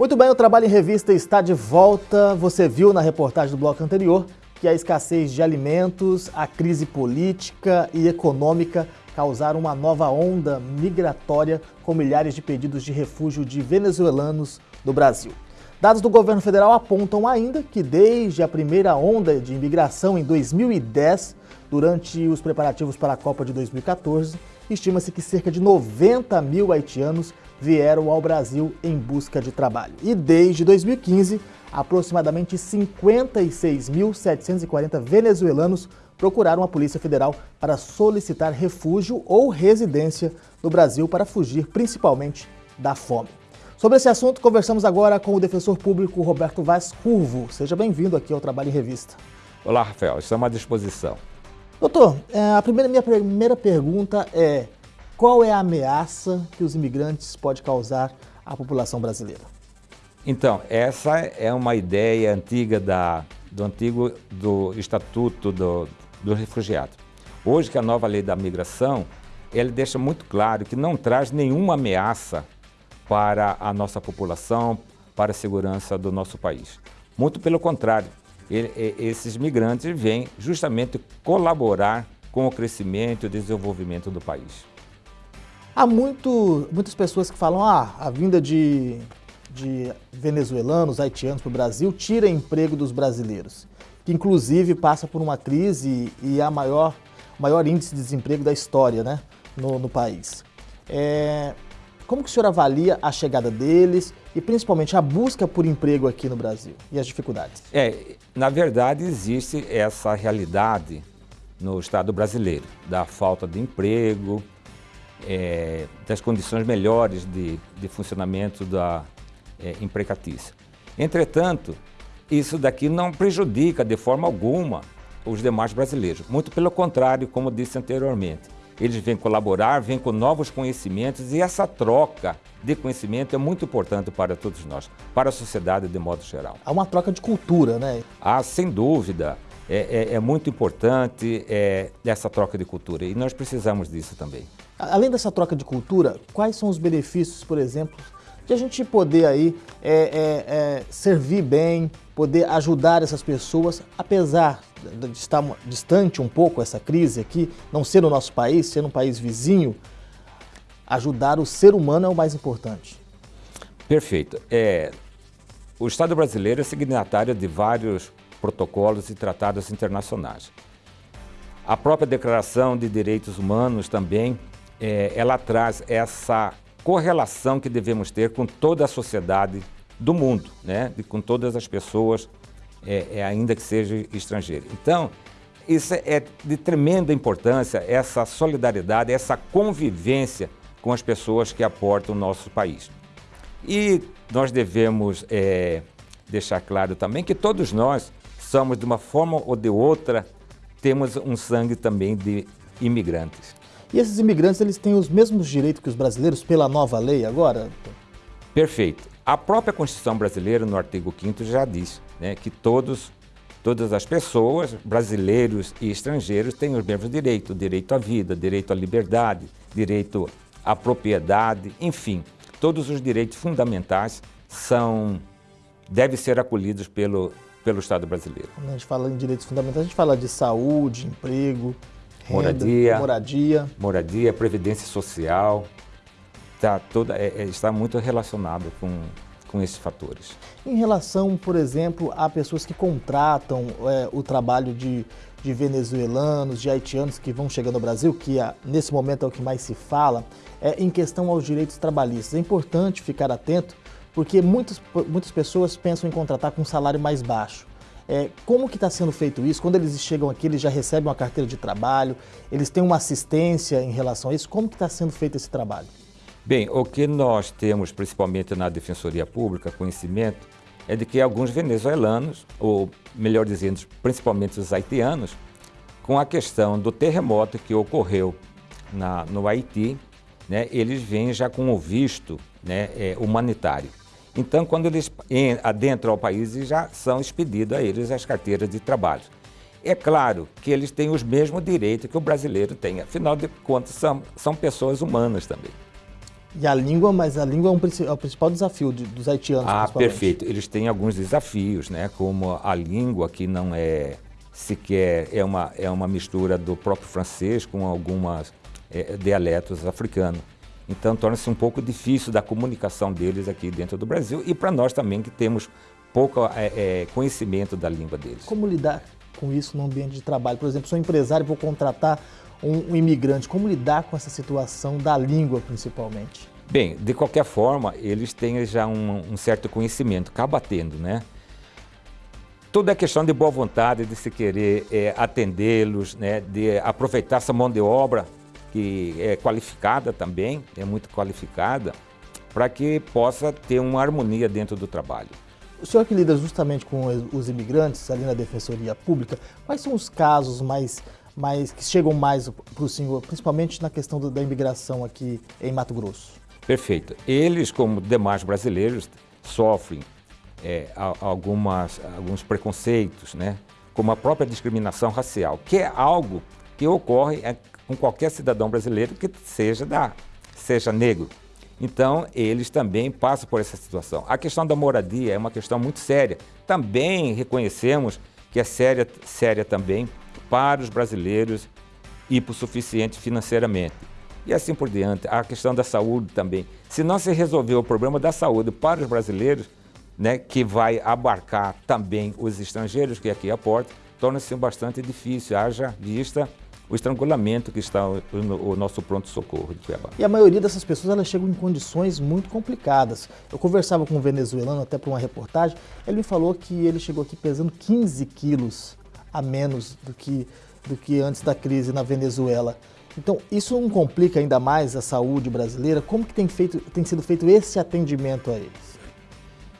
Muito bem, o Trabalho em Revista está de volta. Você viu na reportagem do bloco anterior que a escassez de alimentos, a crise política e econômica causaram uma nova onda migratória com milhares de pedidos de refúgio de venezuelanos do Brasil. Dados do governo federal apontam ainda que desde a primeira onda de imigração em 2010, durante os preparativos para a Copa de 2014, estima-se que cerca de 90 mil haitianos vieram ao Brasil em busca de trabalho. E desde 2015, aproximadamente 56.740 venezuelanos procuraram a Polícia Federal para solicitar refúgio ou residência no Brasil para fugir principalmente da fome. Sobre esse assunto, conversamos agora com o defensor público Roberto Vaz Curvo. Seja bem-vindo aqui ao Trabalho em Revista. Olá, Rafael. Estamos à disposição. Doutor, é, a primeira, minha primeira pergunta é qual é a ameaça que os imigrantes podem causar à população brasileira? Então, essa é uma ideia antiga da, do antigo do Estatuto do, do Refugiado. Hoje, que a nova lei da migração, ele deixa muito claro que não traz nenhuma ameaça para a nossa população, para a segurança do nosso país. Muito pelo contrário, ele, esses migrantes vêm justamente colaborar com o crescimento e o desenvolvimento do país. Há muito, muitas pessoas que falam ah, a vinda de, de venezuelanos, haitianos para o Brasil tira emprego dos brasileiros, que inclusive passa por uma crise e é a maior, maior índice de desemprego da história né, no, no país. É, como que o senhor avalia a chegada deles e principalmente a busca por emprego aqui no Brasil e as dificuldades? É, na verdade existe essa realidade no Estado brasileiro, da falta de emprego, é, das condições melhores de, de funcionamento da é, empregatícia. Entretanto, isso daqui não prejudica de forma alguma os demais brasileiros. Muito pelo contrário, como disse anteriormente. Eles vêm colaborar, vêm com novos conhecimentos e essa troca de conhecimento é muito importante para todos nós, para a sociedade de modo geral. Há uma troca de cultura, né? Ah, sem dúvida. É, é, é muito importante é, essa troca de cultura e nós precisamos disso também. Além dessa troca de cultura, quais são os benefícios, por exemplo, de a gente poder aí é, é, é, servir bem, poder ajudar essas pessoas, apesar de estar distante um pouco essa crise aqui, não ser no nosso país, ser um país vizinho, ajudar o ser humano é o mais importante. Perfeito. É, o Estado brasileiro é signatário de vários protocolos e tratados internacionais. A própria Declaração de Direitos Humanos também é, ela traz essa correlação que devemos ter com toda a sociedade do mundo, né? E com todas as pessoas, é, é, ainda que seja estrangeiro. Então, isso é de tremenda importância, essa solidariedade, essa convivência com as pessoas que aportam o nosso país. E nós devemos é, deixar claro também que todos nós somos, de uma forma ou de outra, temos um sangue também de imigrantes. E esses imigrantes, eles têm os mesmos direitos que os brasileiros pela nova lei agora? Perfeito. A própria Constituição brasileira, no artigo 5 já diz né, que todos, todas as pessoas, brasileiros e estrangeiros, têm os mesmos direitos. Direito à vida, direito à liberdade, direito à propriedade, enfim. Todos os direitos fundamentais são, devem ser acolhidos pelo, pelo Estado brasileiro. Quando a gente fala em direitos fundamentais, a gente fala de saúde, emprego, moradia, moradia, moradia, previdência social, tá toda, é, é, está muito relacionado com, com esses fatores. Em relação, por exemplo, a pessoas que contratam é, o trabalho de, de, venezuelanos, de haitianos que vão chegando ao Brasil, que a, nesse momento é o que mais se fala, é, em questão aos direitos trabalhistas. É importante ficar atento, porque muitas, muitas pessoas pensam em contratar com um salário mais baixo. É, como que está sendo feito isso? Quando eles chegam aqui, eles já recebem uma carteira de trabalho, eles têm uma assistência em relação a isso. Como que está sendo feito esse trabalho? Bem, o que nós temos, principalmente na Defensoria Pública, conhecimento, é de que alguns venezuelanos, ou melhor dizendo, principalmente os haitianos, com a questão do terremoto que ocorreu na, no Haiti, né, eles vêm já com o visto né, é, humanitário. Então, quando eles adentram ao país, já são expedidas a eles as carteiras de trabalho. É claro que eles têm os mesmos direitos que o brasileiro tem, afinal de contas, são, são pessoas humanas também. E a língua, mas a língua é, um, é o principal desafio de, dos haitianos. Ah, perfeito. Eles têm alguns desafios, né? Como a língua que não é sequer é uma é uma mistura do próprio francês com algumas é, dialetos africanos. Então torna-se um pouco difícil da comunicação deles aqui dentro do Brasil e para nós também que temos pouco é, é, conhecimento da língua deles. Como lidar com isso no ambiente de trabalho? Por exemplo, sou empresário e vou contratar um, um imigrante. Como lidar com essa situação da língua, principalmente? Bem, de qualquer forma, eles têm já um, um certo conhecimento, acaba tendo, né? Tudo é questão de boa vontade, de se querer é, atendê-los, né? de aproveitar essa mão de obra que é qualificada também, é muito qualificada, para que possa ter uma harmonia dentro do trabalho. O senhor que lida justamente com os imigrantes ali na Defensoria Pública, quais são os casos mais, mais que chegam mais para o senhor, principalmente na questão da imigração aqui em Mato Grosso? Perfeito. Eles, como demais brasileiros, sofrem é, algumas, alguns preconceitos, né? como a própria discriminação racial, que é algo que ocorre é, com qualquer cidadão brasileiro que seja, da, seja negro. Então, eles também passam por essa situação. A questão da moradia é uma questão muito séria. Também reconhecemos que é séria, séria também para os brasileiros hipossuficientes financeiramente. E assim por diante. A questão da saúde também. Se não se resolver o problema da saúde para os brasileiros, né, que vai abarcar também os estrangeiros que aqui aportam, torna-se bastante difícil, haja vista o estrangulamento que está no, nosso pronto-socorro de Cuiabá. E a maioria dessas pessoas elas chegam em condições muito complicadas. Eu conversava com um venezuelano até para uma reportagem, ele me falou que ele chegou aqui pesando 15 quilos a menos do que, do que antes da crise na Venezuela. Então, isso não complica ainda mais a saúde brasileira? Como que tem, feito, tem sido feito esse atendimento a eles?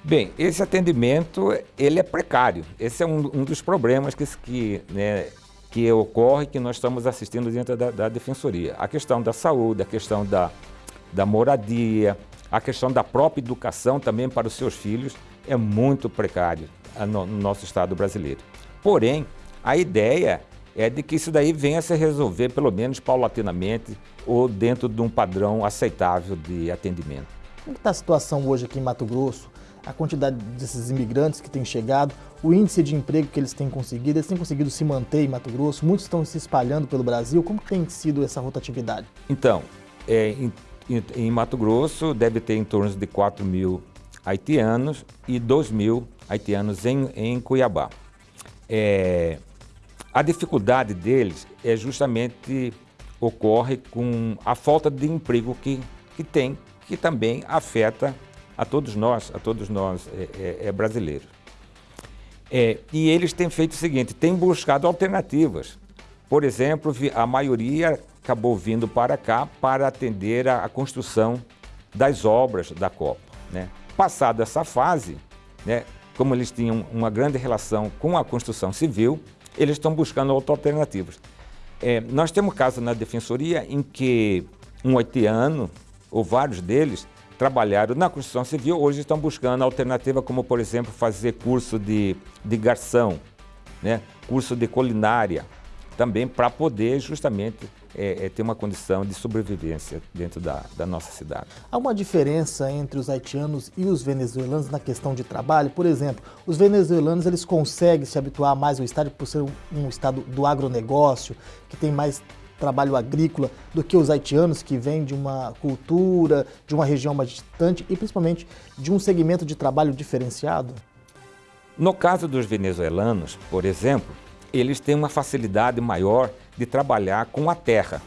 Bem, esse atendimento ele é precário. Esse é um, um dos problemas que, que né, que ocorre que nós estamos assistindo dentro da, da defensoria. A questão da saúde, a questão da, da moradia, a questão da própria educação também para os seus filhos é muito precário no, no nosso Estado brasileiro. Porém, a ideia é de que isso daí venha a se resolver, pelo menos paulatinamente, ou dentro de um padrão aceitável de atendimento. Como está a situação hoje aqui em Mato Grosso? a quantidade desses imigrantes que têm chegado, o índice de emprego que eles têm conseguido, eles têm conseguido se manter em Mato Grosso, muitos estão se espalhando pelo Brasil. Como tem sido essa rotatividade? Então, é, em, em, Mato Grosso deve ter em torno de 4 mil haitianos e 2 mil haitianos em, em Cuiabá. É, a dificuldade deles é justamente ocorre com a falta de emprego que, que tem, que também afeta a todos nós, a todos nós é, é, é brasileiros. É, e eles têm feito o seguinte, têm buscado alternativas. Por exemplo, a maioria acabou vindo para cá para atender a, a construção das obras da Copa. Né? Passada essa fase, né, como eles tinham uma grande relação com a construção civil, eles estão buscando outras alternativas. É, nós temos casos na Defensoria em que um haitiano, ou vários deles, trabalharam na construção civil, hoje estão buscando alternativa como, por exemplo, fazer curso de, de garçom, né? curso de culinária, também para poder justamente é, é, ter uma condição de sobrevivência dentro da, da, nossa cidade. Há uma diferença entre os haitianos e os venezuelanos na questão de trabalho? Por exemplo, os venezuelanos eles conseguem se habituar mais ao estado por ser um, um estado do agronegócio, que tem mais trabalho agrícola do que os haitianos que vêm de uma cultura, de uma região mais distante e principalmente de um segmento de trabalho diferenciado? No caso dos venezuelanos, por exemplo, eles têm uma facilidade maior de trabalhar com a terra,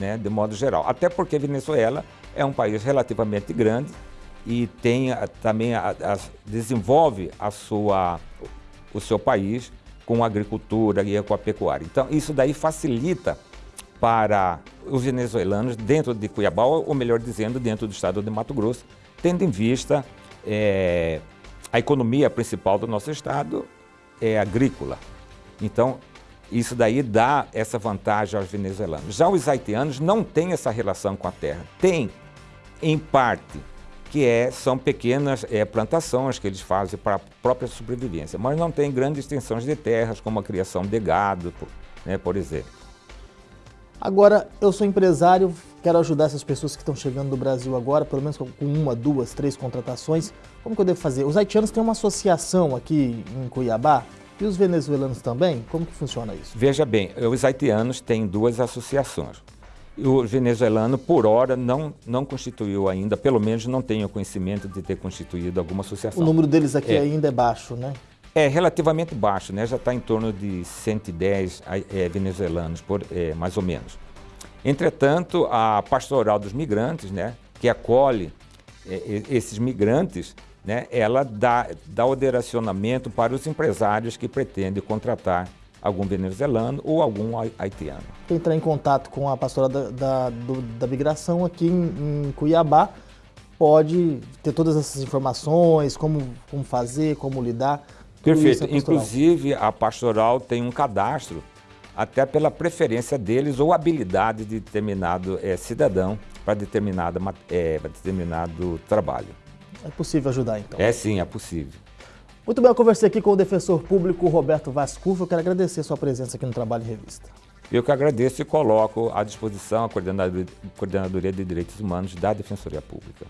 né, de modo geral. Até porque a Venezuela é um país relativamente grande e tem também a, a, desenvolve a sua, o seu país com a agricultura e a pecuária. Então, isso daí facilita para os venezuelanos dentro de Cuiabá, ou melhor dizendo, dentro do estado de Mato Grosso, tendo em vista é, a economia principal do nosso estado é agrícola. Então, isso daí dá essa vantagem aos venezuelanos. Já os haitianos não têm essa relação com a terra. Tem, em parte, que é, são pequenas é, plantações que eles fazem para a própria sobrevivência, mas não tem grandes extensões de terras, como a criação de gado, né, por exemplo. Agora, eu sou empresário, quero ajudar essas pessoas que estão chegando do Brasil agora, pelo menos com uma, duas, três contratações. Como que eu devo fazer? Os haitianos têm uma associação aqui em Cuiabá e os venezuelanos também? Como que funciona isso? Veja bem, os haitianos têm duas associações. O venezuelano, por hora, não, não constituiu ainda, pelo menos não tenho conhecimento de ter constituído alguma associação. O número deles aqui é. ainda é baixo, né? É relativamente baixo, né? já está em torno de 110 é, venezuelanos, por, é, mais ou menos. Entretanto, a Pastoral dos Migrantes, né, que acolhe é, esses migrantes, né, ela dá, dá direcionamento para os empresários que pretendem contratar algum venezuelano ou algum haitiano. Entrar em contato com a pastoral da, da, do, da migração aqui em, em, Cuiabá pode ter todas essas informações, como, como fazer, como lidar. Perfeito. Inclusive, a pastoral tem um cadastro, até pela preferência deles ou habilidade de determinado é, cidadão para determinado, é, determinado trabalho. É possível ajudar, então? É sim, é possível. Muito bem, eu conversei aqui com o defensor público Roberto Vascurvo. Eu quero agradecer a sua presença aqui no Trabalho em Revista. Eu que agradeço e coloco à disposição a Coordenadoria de Direitos Humanos da Defensoria Pública.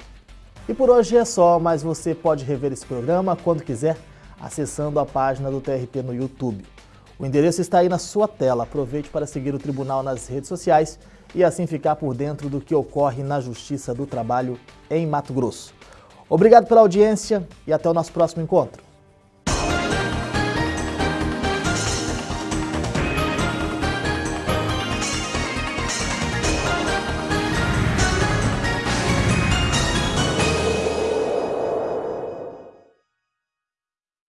E por hoje é só, mas você pode rever esse programa quando quiser acessando a página do TRT no YouTube. O endereço está aí na sua tela. Aproveite para seguir o tribunal nas redes sociais e assim ficar por dentro do que ocorre na Justiça do Trabalho em Mato Grosso. Obrigado pela audiência e até o nosso próximo encontro.